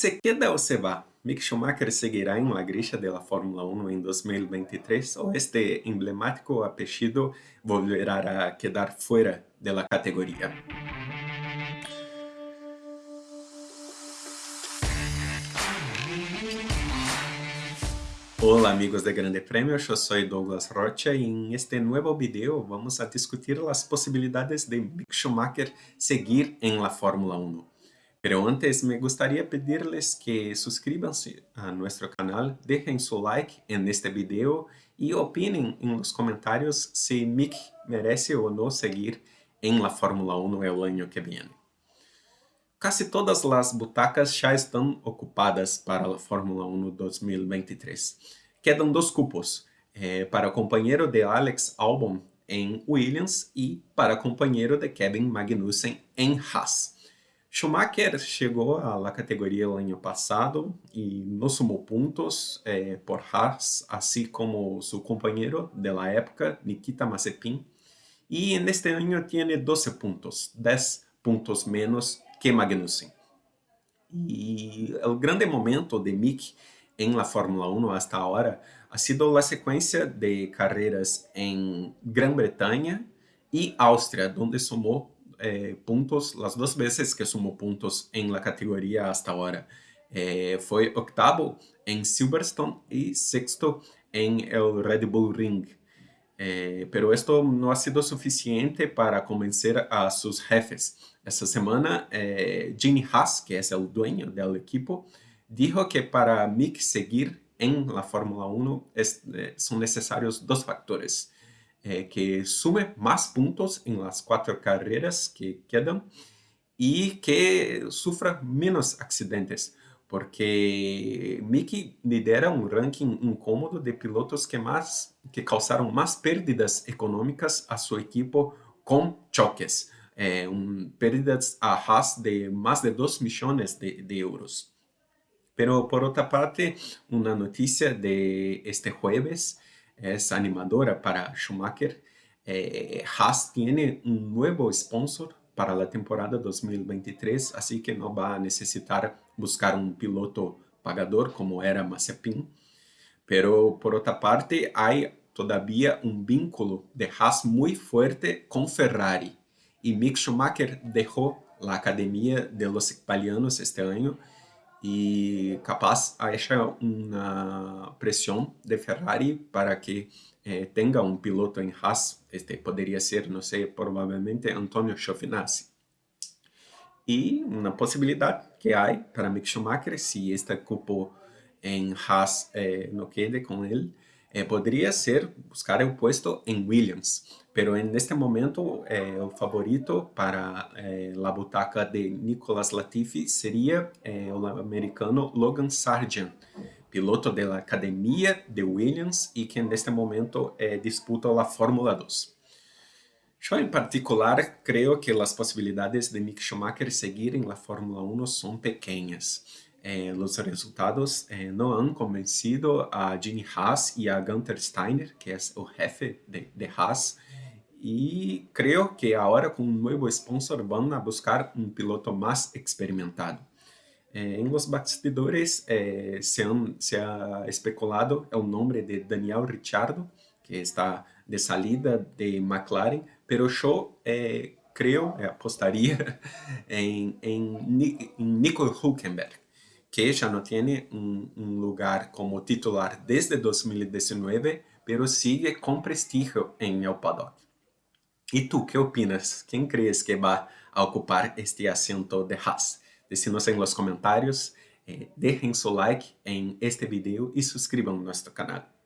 ¿Se queda o se va? Mick Schumacher seguirá en la grilla de la Fórmula 1 en 2023 o este emblemático apellido volverá a quedar fuera de la? Hola amigos de Grande Premio, yo soy Douglas Rocha y en este nuevo video vamos a discutir las posibilidades de Mick Schumacher seguir en la Fórmula 1. Pero antes me gustaría pedirles que suscríbanse a nuestro canal, dejen su like en este video y opinen en los comentarios si Mick merece o no seguir en la Fórmula 1 el año que viene. Casi todas las butacas ya están ocupadas para la Fórmula 1 2023. Quedan dos cupos, eh, para compañero de Alex Albon en Williams y para compañero de Kevin Magnussen en Haas. Schumacher chegou à categoria no ano passado e não sumou pontos eh, por Haas, assim como seu companheiro de la época, Nikita Mazepin. E neste ano tem 12 pontos, 10 pontos menos que Magnussen. E o grande momento de Mick em la Fórmula 1 hasta ahora ha sido a sequência de carreiras em Grã-Bretanha e Áustria, onde somou eh, puntos las duas vezes que sumou pontos em la categoria hasta ahora. Eh, foi octavo em Silverstone e sexto em el Red Bull Ring. Eh, pero esto no ha sido suficiente para convencer a sus jefes. Esta semana, Gene Haas, que es el dueño del equipo, dijo que para Mick seguir en la Fórmula 1 es, eh, son necesarios dos factores. Eh, que sume más puntos en las cuatro carreras que quedan y que sufra menos accidentes porque Mickey lidera um ranking incômodo de pilotos que, mais, que causaram mais perdas econômicas a seu equipo com choques, eh, perdas a Haas de mais de 2 milhões de, euros. Pero por outra parte, uma notícia de este jueves é animadora para Schumacher. Eh, Haas tem um novo sponsor para a temporada 2023, assim que não vai necessitar buscar um piloto pagador como era Mazepin. Pero por outra parte, há todavía um vínculo de Haas muito forte com Ferrari. E Mick Schumacher deixou a academia de los italianos este ano e capaz acha uma pressão de Ferrari para que eh, tenga um piloto em Haas, este poderia ser, não sei, provavelmente Antonio Giovinazzi. E uma possibilidade que há para Mick Schumacher, se este cupo em Haas eh, não quede com ele, eh, ser buscar o posto em Williams. Pero en este momento eh, favorito para eh, la butaca de Nicolas Latifi sería eh, el americano Logan Sargent, piloto de la Academia de Williams y que en este momento eh, disputa la Fórmula 2. Yo en particular creo que las posibilidades de Mick Schumacher seguir en la Fórmula 1 son pequeñas. Eh, los resultados eh, no han convencido a Gene Haas y a Gunther Steiner, que es el jefe de, de Haas, e creio que agora com um novo sponsor vão a buscar um piloto mais experimentado. Eh, em los bastidores eh, se, han, se ha especulado o nome de Daniel Ricciardo, que está de salida de McLaren, pero eu eh, creio, apostaria em Nico Hülkenberg, que já não tem um, um lugar como titular desde 2019, pero sigue com prestígio em el paddock. E tu, que opinas? Quem crees que vai ocupar este assento de Haas? Decínos en los comentarios, eh, dejen su like en este video y suscriban a nuestro canal.